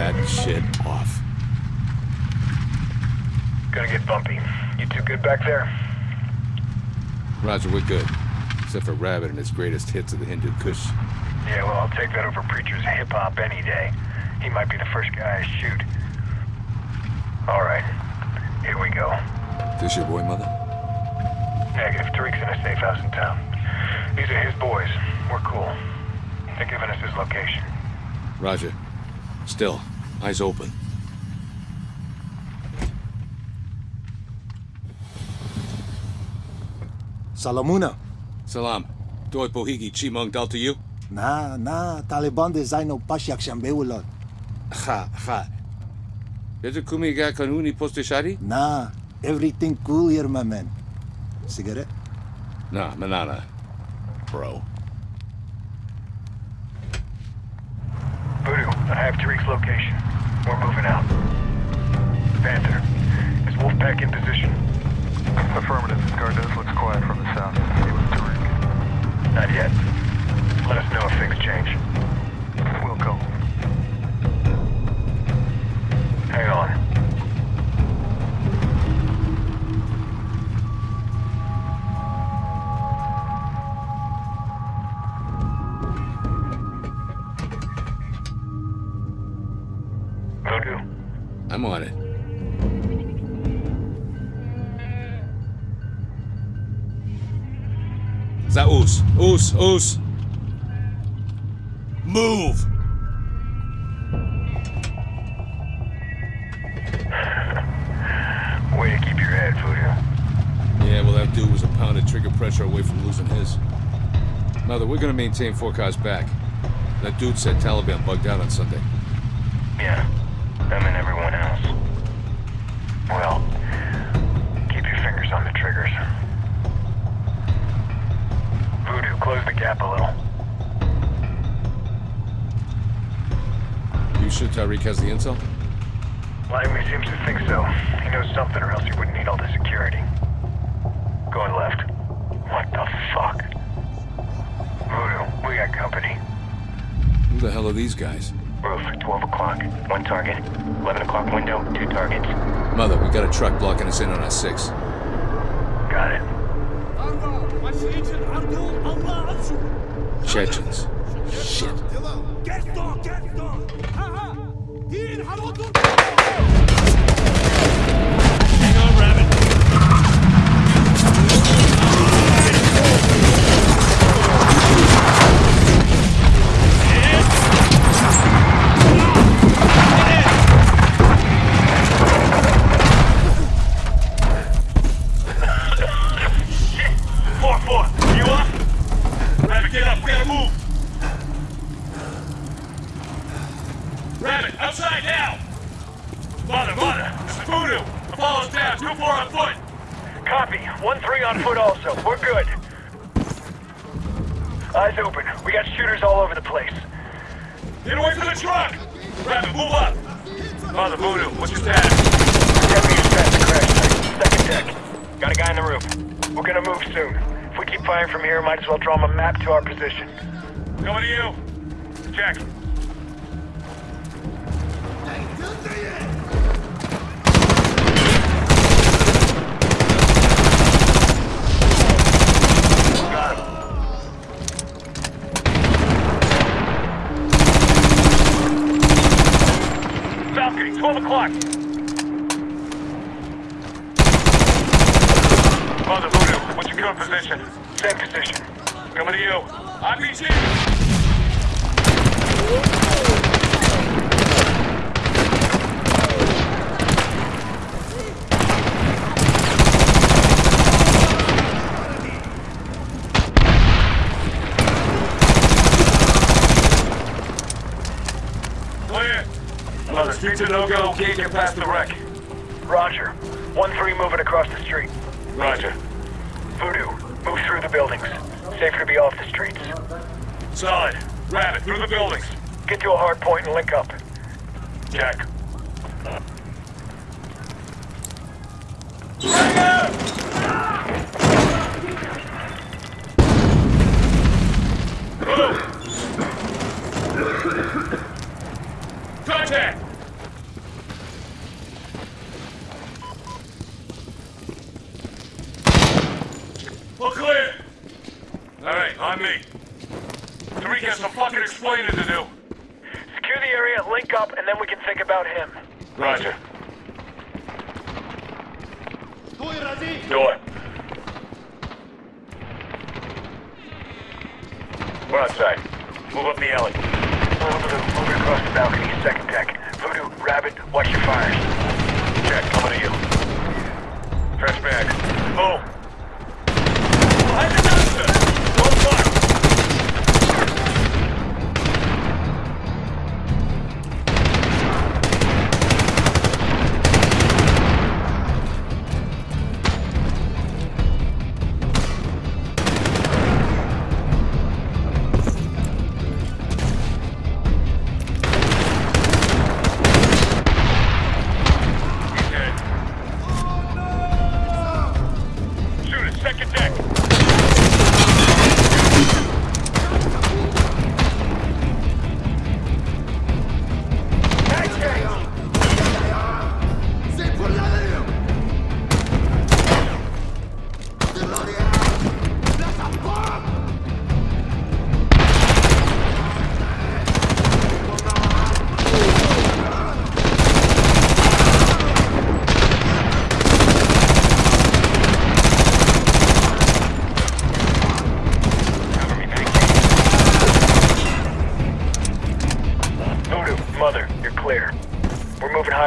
Christ, Rabbit. Turn that shit off. Gonna get bumpy. You two good back there? Roger, we're good. Except for Rabbit and his greatest hits of the Hindu Kush. Yeah, well, I'll take that over Preacher's hip-hop any day. He might be the first guy I shoot. All right, here we go. This your boy, mother? Negative. Tariq's in a safe house in town. These are his boys. We're cool. They're giving us his location. Roger. Still, eyes open. Salamuna. Salam. Doi Pohigi Chimong Dal to you? Na, na, Taliban de zaino pasyak shambeulot. Ha, ha. Yezu kumiga kanuni postishari? Na, everything cool here, my man. Cigarette? Nah, manana. Bro. Voodoo, I have Tariq's location. We're moving out. Panther, is Wolfpack in position? Affirmative. Gardez looks quiet from the south. He was Tariq. Not yet. Let us know if things change. We'll go. Hang on. Za us, us, us. Move! way to keep your head, Voodoo. Yeah, well, that dude was a pound of trigger pressure away from losing his. Mother, we're gonna maintain four cars back. That dude said Taliban bugged out on Sunday. You sure Tariq has the intel? Lively seems to think so. He knows something or else he wouldn't need all the security. Going left. What the fuck? Voodoo, we got company. Who the hell are these guys? Roof, 12 o'clock. One target. 11 o'clock window, two targets. Mother, we got a truck blocking us in on our six. Got it. Chechens. Shit. Hang Eyes open. We got shooters all over the place. Get away from the truck. Rabbit, move up. Mother, Voodoo, what's your status? Ten meters past the crash site. Second deck. Got a guy in the roof. We're gonna move soon. If we keep firing from here, might as well draw him a map to our position. Coming to you. Check. Got him. Falcon, 12 o'clock. Mother, Voodoo, what's your current position? Same position. Coming to you. RPG! Clear. Mother, streets are no-go. Can't get past the wreck. Roger. 1-3 moving across the street. Roger. Voodoo, move through the buildings. Safer to be off the streets. Solid. Rabbit, through the buildings. Get to a hard point and link up. Check. Contact! All clear! Alright, on me. Tariq has some fucking explaining to do. Secure the area, link up, and then we can think about him. Roger. Door. We're outside. Move up the alley. Moving across the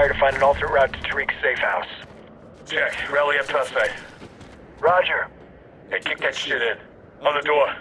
Higher to find an alternate route to Tariq's safe house. Check. rally up topside. Roger. Hey, kick that shit in. On the door.